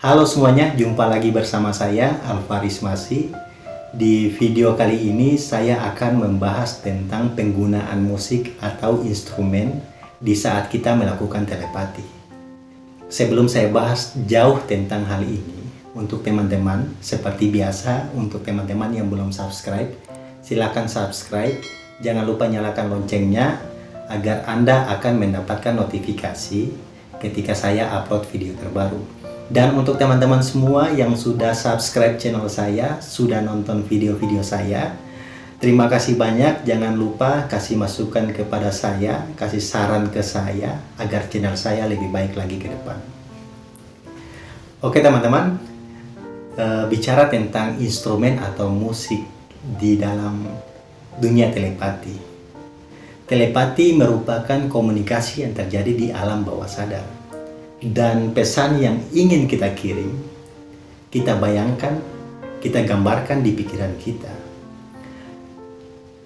Halo semuanya, jumpa lagi bersama saya Alvaris Masi. Di video kali ini saya akan membahas tentang penggunaan musik atau instrumen di saat kita melakukan telepati. Sebelum saya bahas jauh tentang hal ini, untuk teman-teman seperti biasa, untuk teman-teman yang belum subscribe, silakan subscribe. Jangan lupa nyalakan loncengnya agar Anda akan mendapatkan notifikasi ketika saya upload video terbaru. Dan untuk teman-teman semua yang sudah subscribe channel saya, sudah nonton video-video saya, terima kasih banyak. Jangan lupa kasih masukan kepada saya, kasih saran ke saya, agar channel saya lebih baik lagi ke depan. Oke teman-teman, e, bicara tentang instrumen atau musik di dalam dunia telepati. Telepati merupakan komunikasi yang terjadi di alam bawah sadar dan pesan yang ingin kita kirim, kita bayangkan, kita gambarkan di pikiran kita.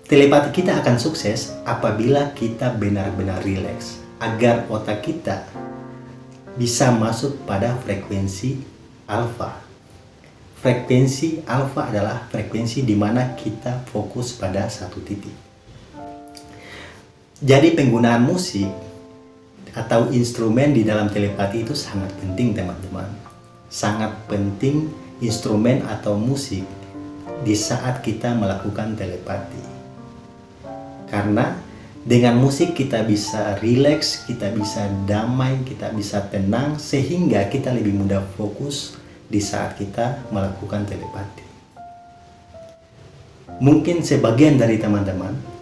Telepati kita akan sukses apabila kita benar-benar rileks, agar otak kita bisa masuk pada frekuensi alfa. Frekuensi alfa adalah frekuensi di mana kita fokus pada satu titik. Jadi penggunaan musik atau instrumen di dalam telepati itu sangat penting teman-teman. Sangat penting instrumen atau musik di saat kita melakukan telepati. Karena dengan musik kita bisa rileks, kita bisa damai, kita bisa tenang sehingga kita lebih mudah fokus di saat kita melakukan telepati. Mungkin sebagian dari teman-teman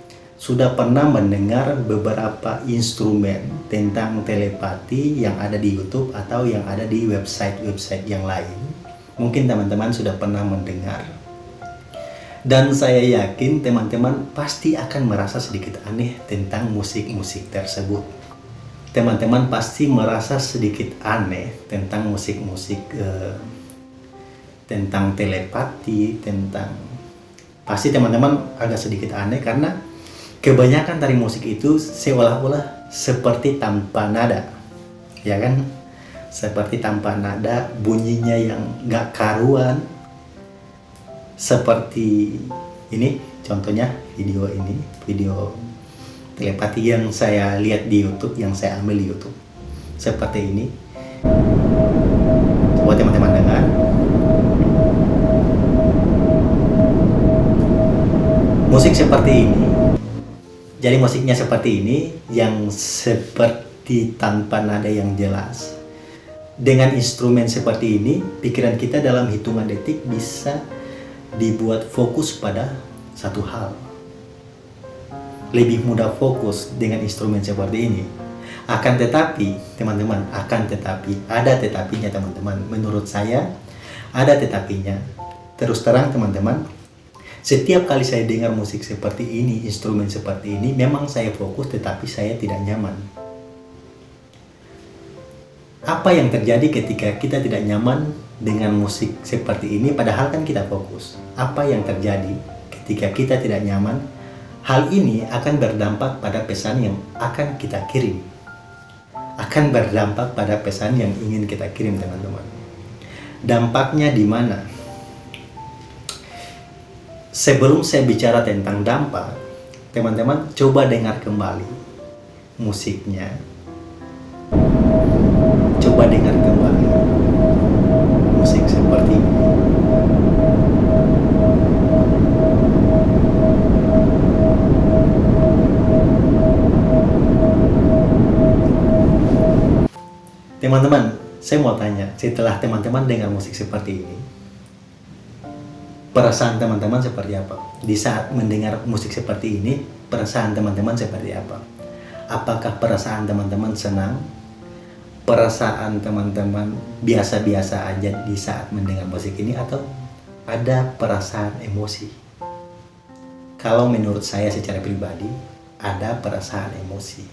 sudah pernah mendengar beberapa instrumen tentang telepati yang ada di YouTube atau yang ada di website-website yang lain. Mungkin teman-teman sudah pernah mendengar. Dan saya yakin teman-teman pasti akan merasa sedikit aneh tentang musik-musik tersebut. Teman-teman pasti merasa sedikit aneh tentang musik-musik uh, tentang telepati, tentang pasti teman-teman agak sedikit aneh karena kebanyakan tari musik itu seolah-olah seperti tanpa nada. Ya kan? Seperti tanpa nada bunyinya yang gak karuan. Seperti ini contohnya video ini video telepati yang saya lihat di YouTube yang saya ambil di YouTube. Seperti ini. Coba teman-teman dengar. Musik seperti ini jadi musiknya seperti ini yang seperti tanpa nada yang jelas. Dengan instrumen seperti ini, pikiran kita dalam hitungan detik bisa dibuat fokus pada satu hal. Lebih mudah fokus dengan instrumen seperti ini. Akan tetapi, teman-teman, akan tetapi, ada tetapinya teman-teman. Menurut saya, ada tetapinya. Terus terang teman-teman, setiap kali saya dengar musik seperti ini, instrumen seperti ini, memang saya fokus tetapi saya tidak nyaman. Apa yang terjadi ketika kita tidak nyaman dengan musik seperti ini padahal kan kita fokus? Apa yang terjadi ketika kita tidak nyaman? Hal ini akan berdampak pada pesan yang akan kita kirim. Akan berdampak pada pesan yang ingin kita kirim teman-teman. Dampaknya di mana? Sebelum saya bicara tentang dampak, teman-teman coba dengar kembali musiknya. Coba dengar kembali musik seperti ini. Teman-teman, saya mau tanya, setelah teman-teman dengar musik seperti ini, perasaan teman-teman seperti apa? Di saat mendengar musik seperti ini, perasaan teman-teman seperti apa? Apakah perasaan teman-teman senang? Perasaan teman-teman biasa-biasa aja di saat mendengar musik ini atau ada perasaan emosi? Kalau menurut saya secara pribadi, ada perasaan emosi.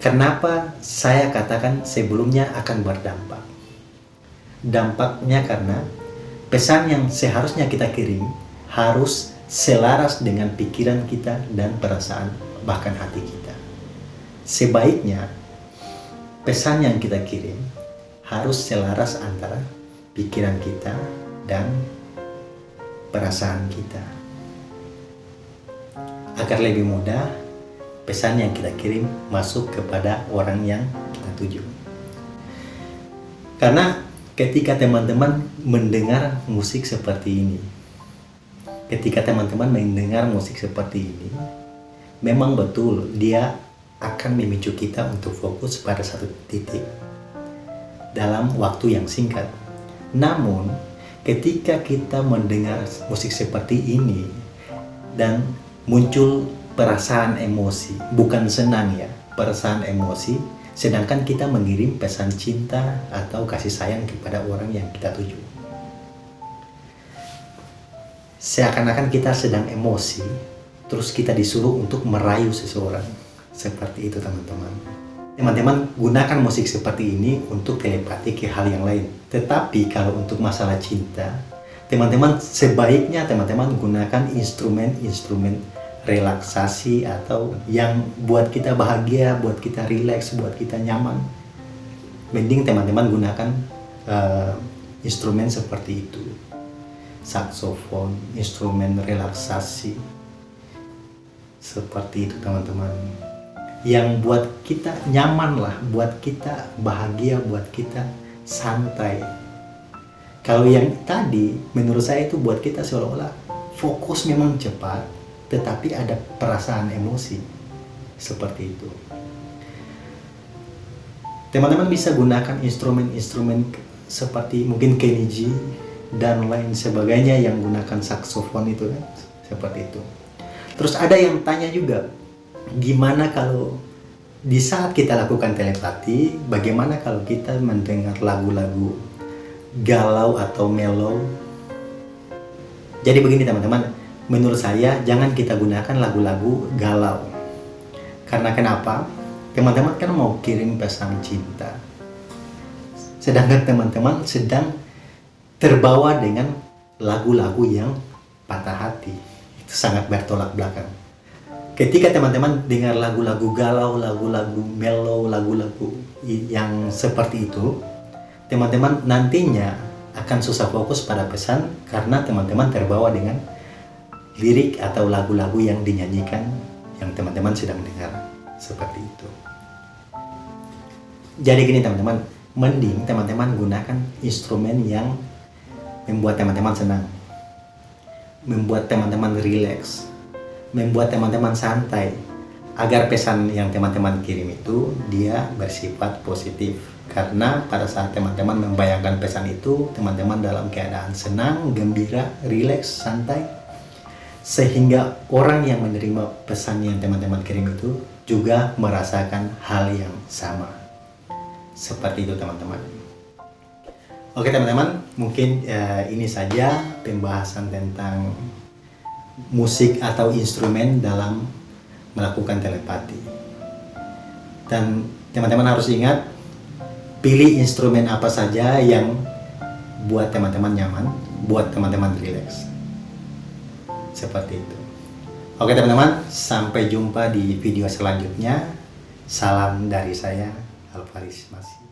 Kenapa saya katakan sebelumnya akan berdampak? Dampaknya karena pesan yang seharusnya kita kirim harus selaras dengan pikiran kita dan perasaan bahkan hati kita. Sebaiknya pesan yang kita kirim harus selaras antara pikiran kita dan perasaan kita. Agar lebih mudah, pesan yang kita kirim masuk kepada orang yang kita tuju. Karena ketika teman-teman mendengar musik seperti ini, ketika teman-teman mendengar musik seperti ini, memang betul dia akan memicu kita untuk fokus pada satu titik dalam waktu yang singkat. Namun, ketika kita mendengar musik seperti ini dan muncul perasaan emosi, bukan senang ya, perasaan emosi, sedangkan kita mengirim pesan cinta atau kasih sayang kepada orang yang kita tuju. Seakan-akan kita sedang emosi, terus kita disuruh untuk merayu seseorang. Seperti itu teman-teman. Teman-teman gunakan musik seperti ini untuk telepati ke hal yang lain. Tetapi kalau untuk masalah cinta, teman-teman sebaiknya teman-teman gunakan instrumen-instrumen relaksasi atau yang buat kita bahagia, buat kita rileks, buat kita nyaman. Mending teman-teman gunakan uh, instrumen seperti itu. Saksofon, instrumen relaksasi. Seperti itu teman-teman. Yang buat kita nyaman lah, buat kita bahagia, buat kita santai. Kalau yang tadi, menurut saya itu buat kita seolah-olah fokus memang cepat, tetapi ada perasaan emosi seperti itu. Teman-teman bisa gunakan instrumen-instrumen seperti mungkin Kenny G dan lain sebagainya yang gunakan saksofon itu kan seperti itu. Terus ada yang tanya juga, gimana kalau di saat kita lakukan telepati, bagaimana kalau kita mendengar lagu-lagu galau atau mellow? Jadi begini teman-teman, menurut saya jangan kita gunakan lagu-lagu galau. Karena kenapa? Teman-teman kan mau kirim pesan cinta. Sedangkan teman-teman sedang terbawa dengan lagu-lagu yang patah hati. Itu sangat bertolak belakang. Ketika teman-teman dengar lagu-lagu galau, lagu-lagu mellow, lagu-lagu yang seperti itu, teman-teman nantinya akan susah fokus pada pesan karena teman-teman terbawa dengan lirik atau lagu-lagu yang dinyanyikan yang teman-teman sedang dengar. Seperti itu. Jadi gini teman-teman. Mending teman-teman gunakan instrumen yang membuat teman-teman senang. Membuat teman-teman rileks membuat teman-teman santai. Agar pesan yang teman-teman kirim itu dia bersifat positif. Karena pada saat teman-teman membayangkan pesan itu teman-teman dalam keadaan senang, gembira, rileks, santai sehingga orang yang menerima pesan yang teman-teman kirim itu juga merasakan hal yang sama. Seperti itu teman-teman. Oke teman-teman mungkin uh, ini saja pembahasan tentang musik atau instrumen dalam melakukan telepati. Dan teman-teman harus ingat pilih instrumen apa saja yang buat teman-teman nyaman buat teman-teman rileks seperti itu. Oke teman-teman, sampai jumpa di video selanjutnya. Salam dari saya, Alvaris Masih.